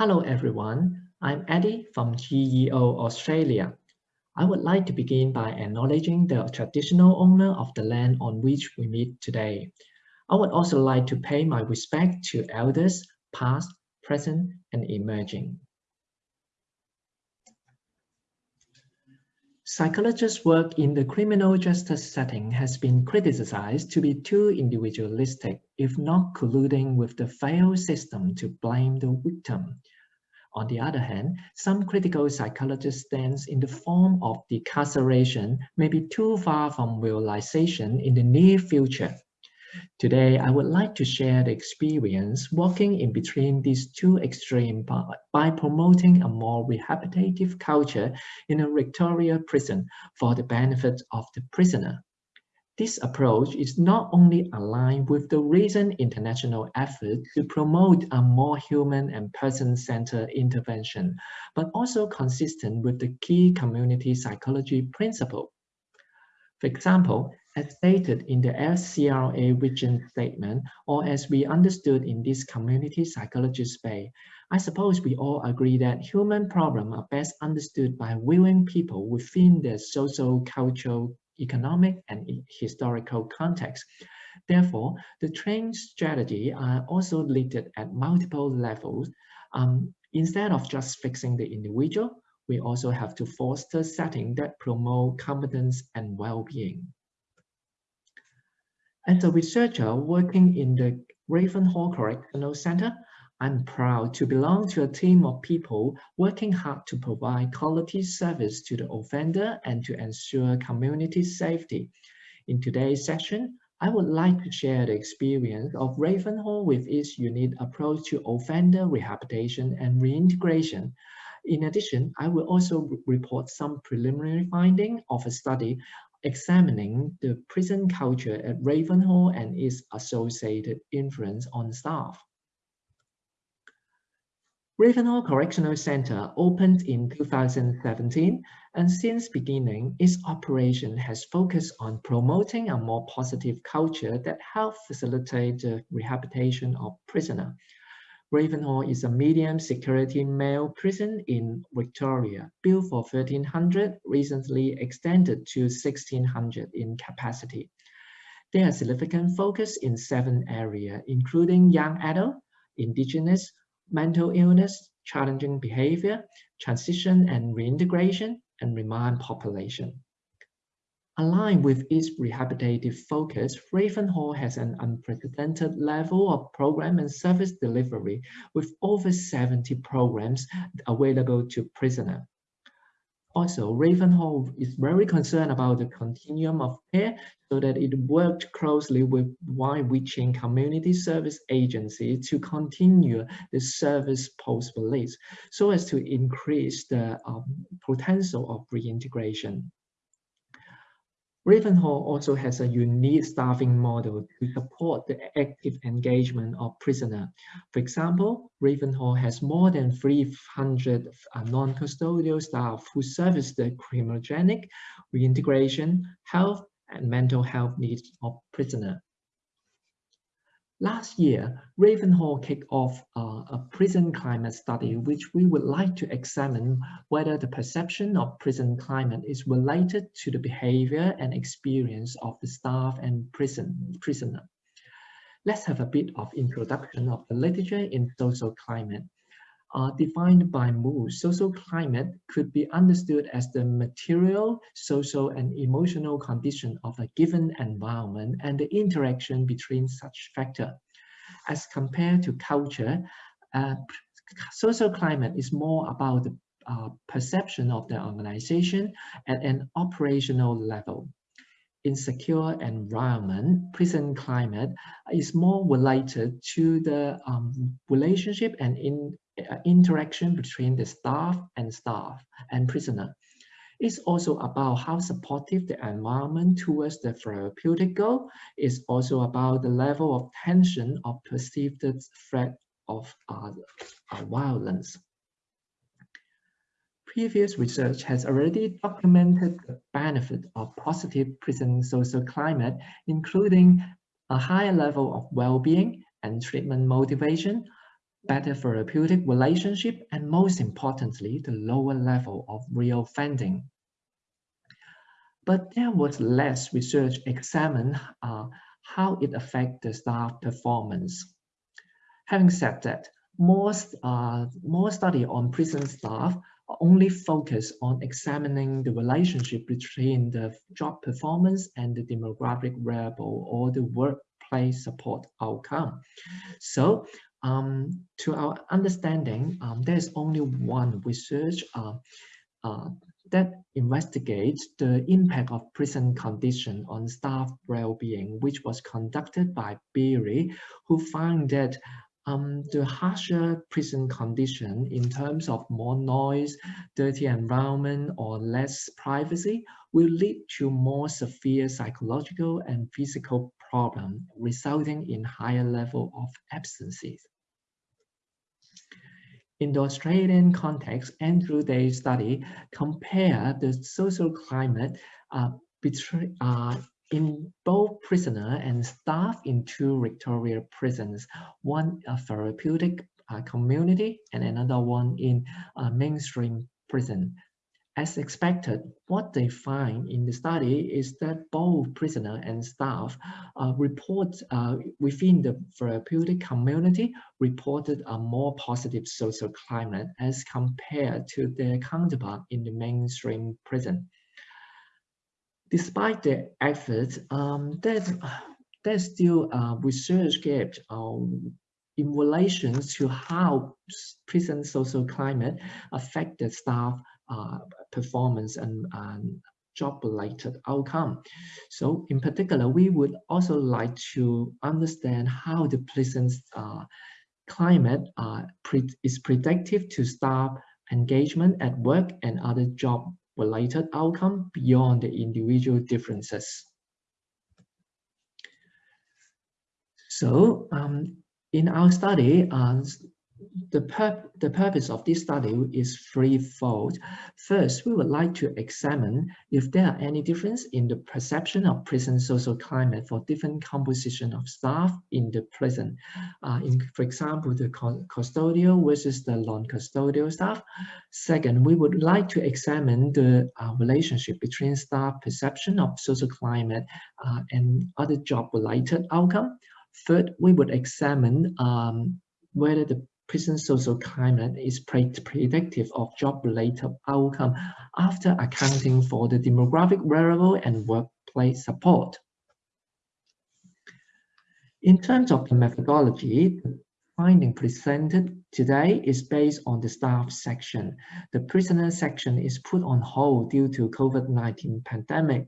Hello everyone, I'm Eddie from GEO Australia. I would like to begin by acknowledging the traditional owner of the land on which we meet today. I would also like to pay my respect to elders, past, present, and emerging. Psychologists' work in the criminal justice setting has been criticized to be too individualistic, if not colluding with the failed system to blame the victim. On the other hand, some critical psychologists stance in the form of decarceration may be too far from realization in the near future. Today, I would like to share the experience walking in between these two extremes by promoting a more rehabilitative culture in a Victoria prison for the benefit of the prisoner. This approach is not only aligned with the recent international effort to promote a more human and person-centered intervention, but also consistent with the key community psychology principle. For example, as stated in the SCRA vision statement, or as we understood in this community psychology space, I suppose we all agree that human problems are best understood by viewing people within their social, cultural, economic and historical context. Therefore, the training strategy are also listed at multiple levels. Um, instead of just fixing the individual, we also have to foster settings that promote competence and well-being. As a researcher working in the Ravenhall Correctional Center, I'm proud to belong to a team of people working hard to provide quality service to the offender and to ensure community safety. In today's session, I would like to share the experience of Ravenhall with its unique approach to offender rehabilitation and reintegration. In addition, I will also report some preliminary findings of a study examining the prison culture at Ravenhall and its associated influence on staff. Ravenhall Correctional Center opened in 2017 and since beginning, its operation has focused on promoting a more positive culture that helps facilitate the rehabilitation of prisoners. Ravenhall is a medium security male prison in Victoria, built for 1300, recently extended to 1600 in capacity. There are significant focus in seven areas, including young adult, indigenous, mental illness, challenging behavior, transition and reintegration, and remand population. Aligned with its rehabilitative focus, Ravenhall has an unprecedented level of program and service delivery with over 70 programs available to prisoners. Also, Ravenhall is very concerned about the continuum of care so that it worked closely with wide-reaching community service agencies to continue the service post-release so as to increase the um, potential of reintegration. Ravenhall also has a unique staffing model to support the active engagement of prisoners. For example, Ravenhall has more than 300 uh, non-custodial staff who service the criminogenic, reintegration, health, and mental health needs of prisoners. Last year, Ravenhall kicked off uh, a prison climate study, which we would like to examine whether the perception of prison climate is related to the behavior and experience of the staff and prison prisoner. Let's have a bit of introduction of the literature in social climate are defined by Moos. Social climate could be understood as the material, social, and emotional condition of a given environment and the interaction between such factors. As compared to culture, uh, social climate is more about the uh, perception of the organization at an operational level. In secure environment, prison climate is more related to the um, relationship and in interaction between the staff and staff and prisoner. It's also about how supportive the environment towards the therapeutic goal. It's also about the level of tension of perceived threat of uh, uh, violence. Previous research has already documented the benefit of positive prison social climate, including a higher level of well-being and treatment motivation, better therapeutic relationship, and most importantly, the lower level of reoffending. But there was less research examined uh, how it affects the staff performance. Having said that, most, uh, more study on prison staff only focus on examining the relationship between the job performance and the demographic variable or the workplace support outcome. So um, to our understanding, um, there's only one research uh, uh, that investigates the impact of prison condition on staff well-being, which was conducted by Bierie, who found that um, the harsher prison condition in terms of more noise, dirty environment, or less privacy will lead to more severe psychological and physical problems, resulting in higher level of absences. In the Australian context, Andrew Day's study compared the social climate uh, between, uh, in both prisoner and staff in two Victoria prisons, one a therapeutic uh, community and another one in a mainstream prison. As expected, what they find in the study is that both prisoner and staff uh, report uh, within the therapeutic community reported a more positive social climate as compared to their counterpart in the mainstream prison despite the efforts, um, there's, there's still a research gap um, in relation to how prison social climate affect the staff uh, performance and, and job-related outcome. So in particular, we would also like to understand how the prison uh, climate uh, pre is predictive to staff engagement at work and other job related outcome beyond the individual differences. So um, in our study, uh, the, pur the purpose of this study is threefold. First, we would like to examine if there are any difference in the perception of prison social climate for different composition of staff in the prison. Uh, in, for example, the custodial versus the non-custodial staff. Second, we would like to examine the uh, relationship between staff perception of social climate uh, and other job-related outcome. Third, we would examine um, whether the prison social climate is predictive of job-related outcome after accounting for the demographic variable and workplace support. In terms of the methodology, the finding presented today is based on the staff section. The prisoner section is put on hold due to COVID-19 pandemic.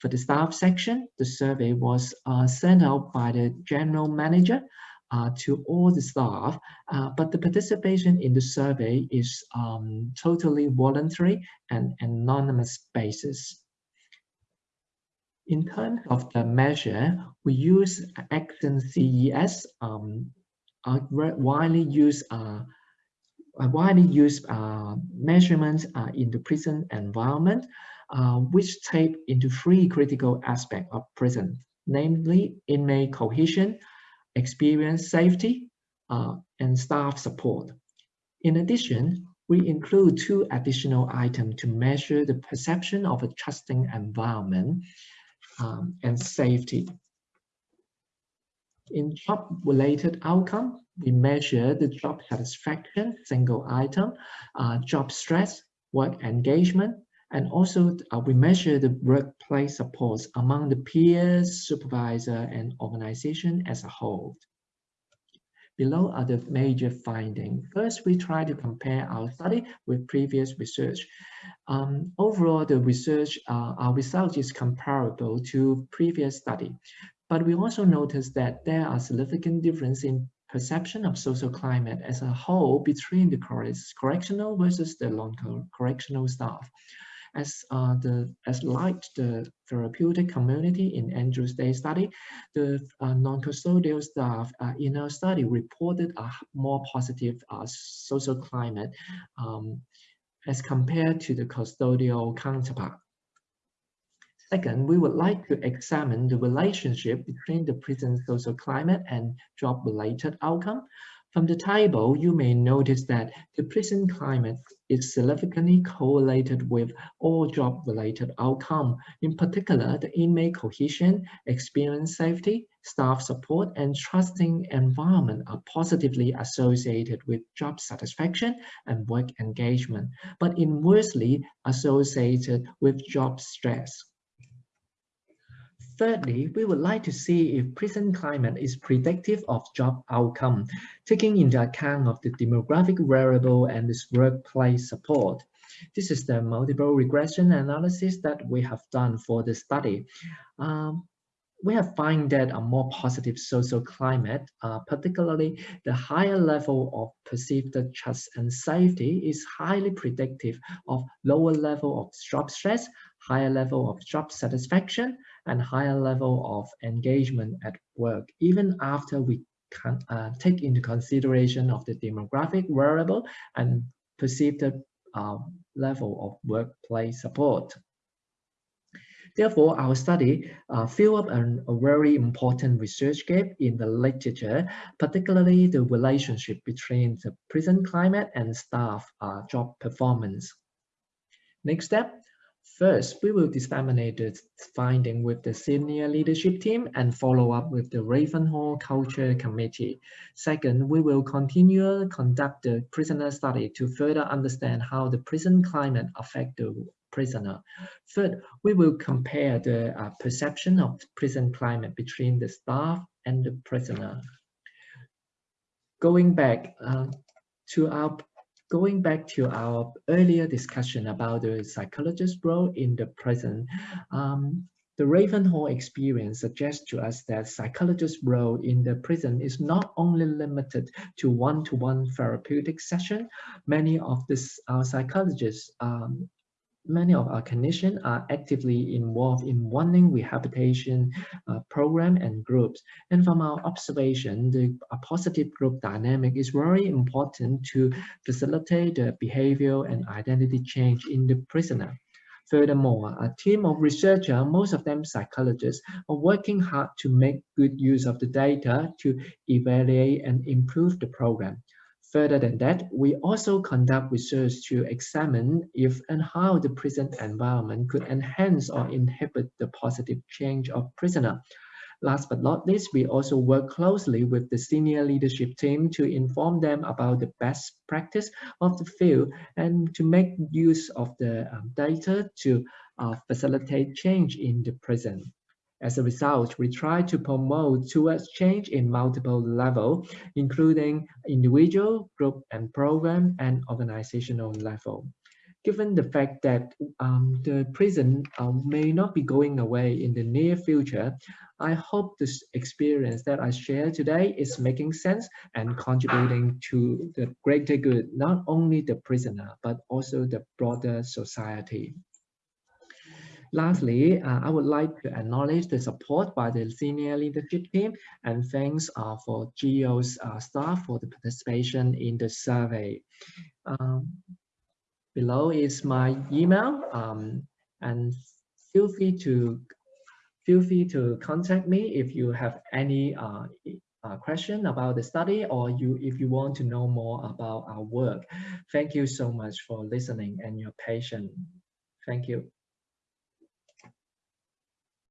For the staff section, the survey was uh, sent out by the general manager uh, to all the staff, uh, but the participation in the survey is um, totally voluntary and anonymous basis. In terms of the measure, we use EssenCES, um, a widely used uh, a widely used uh, measurement uh, in the prison environment, uh, which take into three critical aspects of prison, namely inmate cohesion, experience safety, uh, and staff support. In addition, we include two additional items to measure the perception of a trusting environment um, and safety. In job-related outcome, we measure the job satisfaction, single item, uh, job stress, work engagement, and also uh, we measure the workplace supports among the peers, supervisor, and organization as a whole. Below are the major findings. First, we try to compare our study with previous research. Um, overall, the research, uh, our result is comparable to previous study. But we also noticed that there are significant difference in perception of social climate as a whole between the correctional versus the non-correctional staff as uh, the as like the therapeutic community in Andrews Day study, the uh, non-custodial staff uh, in our study reported a more positive uh, social climate um, as compared to the custodial counterpart. Second, we would like to examine the relationship between the prison social climate and job-related outcome. From the table, you may notice that the prison climate is significantly correlated with all job-related outcomes. In particular, the inmate cohesion, experience safety, staff support, and trusting environment are positively associated with job satisfaction and work engagement, but inversely associated with job stress. Thirdly, we would like to see if prison climate is predictive of job outcome, taking into account of the demographic variable and this workplace support. This is the multiple regression analysis that we have done for the study. Um, we have found that a more positive social climate, uh, particularly the higher level of perceived trust and safety is highly predictive of lower level of job stress, higher level of job satisfaction, and higher level of engagement at work, even after we can uh, take into consideration of the demographic variable and perceived uh, level of workplace support. Therefore, our study uh, filled up an, a very important research gap in the literature, particularly the relationship between the prison climate and staff uh, job performance. Next step, First, we will disseminate the finding with the senior leadership team and follow up with the Ravenhall Culture Committee. Second, we will continue to conduct the prisoner study to further understand how the prison climate affect the prisoner. Third, we will compare the uh, perception of prison climate between the staff and the prisoner. Going back uh, to our going back to our earlier discussion about the psychologist's role in the prison, um, the Ravenhall experience suggests to us that psychologist's role in the prison is not only limited to one-to-one -one therapeutic session. Many of this, our psychologists um, many of our clinicians are actively involved in one rehabilitation uh, program and groups. And from our observation, the positive group dynamic is very important to facilitate the behavioral and identity change in the prisoner. Furthermore, a team of researchers, most of them psychologists, are working hard to make good use of the data to evaluate and improve the program. Further than that, we also conduct research to examine if and how the prison environment could enhance or inhibit the positive change of prisoner. Last but not least, we also work closely with the senior leadership team to inform them about the best practice of the field and to make use of the um, data to uh, facilitate change in the prison. As a result, we try to promote towards change in multiple levels, including individual, group, and program, and organizational level. Given the fact that um, the prison uh, may not be going away in the near future, I hope this experience that I share today is making sense and contributing to the greater good, not only the prisoner, but also the broader society. Lastly, uh, I would like to acknowledge the support by the senior leadership team and thanks uh, for GEO's uh, staff for the participation in the survey. Um, below is my email um, and feel free to feel free to contact me if you have any uh, uh, question about the study or you if you want to know more about our work. Thank you so much for listening and your patience. Thank you.